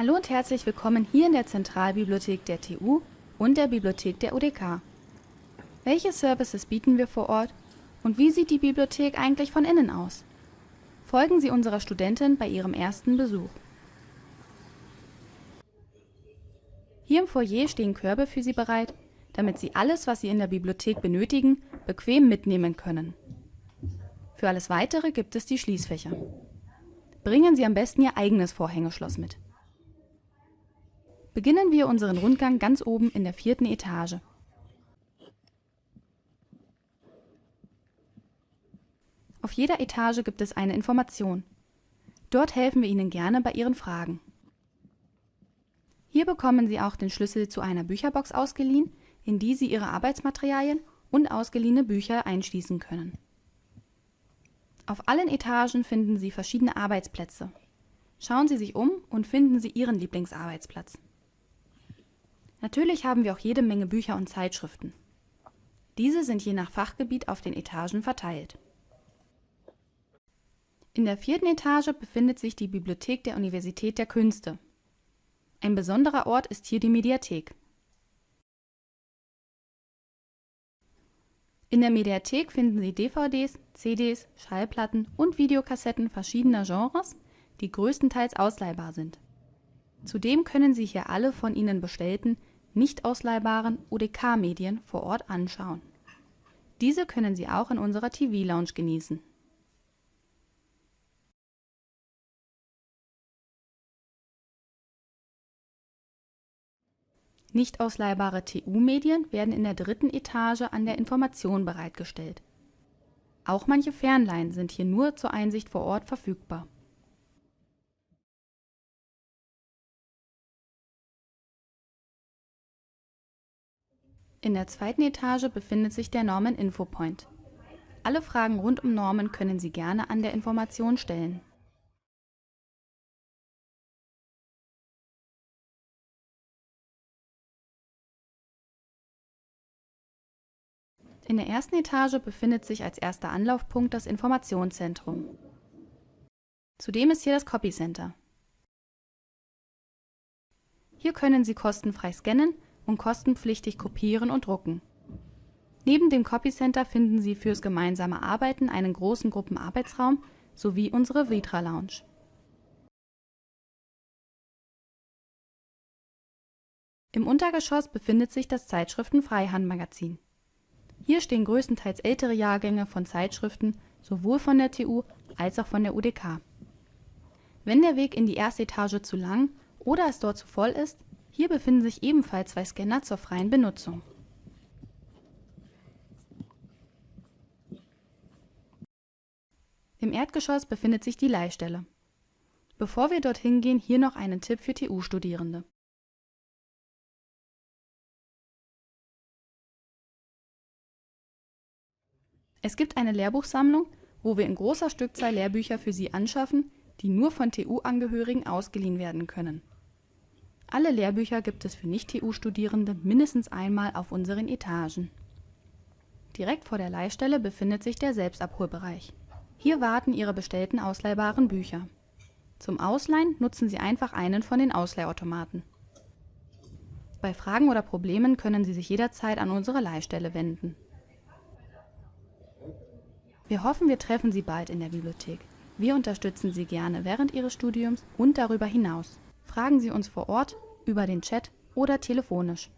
Hallo und herzlich willkommen hier in der Zentralbibliothek der TU und der Bibliothek der UDK. Welche Services bieten wir vor Ort und wie sieht die Bibliothek eigentlich von innen aus? Folgen Sie unserer Studentin bei ihrem ersten Besuch. Hier im Foyer stehen Körbe für Sie bereit, damit Sie alles, was Sie in der Bibliothek benötigen, bequem mitnehmen können. Für alles Weitere gibt es die Schließfächer. Bringen Sie am besten Ihr eigenes Vorhängeschloss mit. Beginnen wir unseren Rundgang ganz oben in der vierten Etage. Auf jeder Etage gibt es eine Information. Dort helfen wir Ihnen gerne bei Ihren Fragen. Hier bekommen Sie auch den Schlüssel zu einer Bücherbox ausgeliehen, in die Sie Ihre Arbeitsmaterialien und ausgeliehene Bücher einschließen können. Auf allen Etagen finden Sie verschiedene Arbeitsplätze. Schauen Sie sich um und finden Sie Ihren Lieblingsarbeitsplatz. Natürlich haben wir auch jede Menge Bücher und Zeitschriften. Diese sind je nach Fachgebiet auf den Etagen verteilt. In der vierten Etage befindet sich die Bibliothek der Universität der Künste. Ein besonderer Ort ist hier die Mediathek. In der Mediathek finden Sie DVDs, CDs, Schallplatten und Videokassetten verschiedener Genres, die größtenteils ausleihbar sind. Zudem können Sie hier alle von Ihnen bestellten nicht ausleihbaren UDK-Medien vor Ort anschauen. Diese können Sie auch in unserer TV-Lounge genießen. Nicht ausleihbare TU-Medien werden in der dritten Etage an der Information bereitgestellt. Auch manche Fernleihen sind hier nur zur Einsicht vor Ort verfügbar In der zweiten Etage befindet sich der Normen Infopoint. Alle Fragen rund um Normen können Sie gerne an der Information stellen. In der ersten Etage befindet sich als erster Anlaufpunkt das Informationszentrum. Zudem ist hier das Copy Center. Hier können Sie kostenfrei scannen und kostenpflichtig kopieren und drucken. Neben dem Copy Center finden Sie fürs gemeinsame Arbeiten einen großen Gruppenarbeitsraum sowie unsere Vitra Lounge. Im Untergeschoss befindet sich das Zeitschriften-Freihand-Magazin. Hier stehen größtenteils ältere Jahrgänge von Zeitschriften sowohl von der TU als auch von der UDK. Wenn der Weg in die erste Etage zu lang oder es dort zu voll ist, hier befinden sich ebenfalls zwei Scanner zur freien Benutzung. Im Erdgeschoss befindet sich die Leihstelle. Bevor wir dorthin gehen, hier noch einen Tipp für TU-Studierende. Es gibt eine Lehrbuchsammlung, wo wir in großer Stückzahl Lehrbücher für Sie anschaffen, die nur von TU-Angehörigen ausgeliehen werden können. Alle Lehrbücher gibt es für Nicht-TU-Studierende mindestens einmal auf unseren Etagen. Direkt vor der Leihstelle befindet sich der Selbstabholbereich. Hier warten Ihre bestellten ausleihbaren Bücher. Zum Ausleihen nutzen Sie einfach einen von den Ausleihautomaten. Bei Fragen oder Problemen können Sie sich jederzeit an unsere Leihstelle wenden. Wir hoffen, wir treffen Sie bald in der Bibliothek. Wir unterstützen Sie gerne während Ihres Studiums und darüber hinaus. Fragen Sie uns vor Ort, über den Chat oder telefonisch.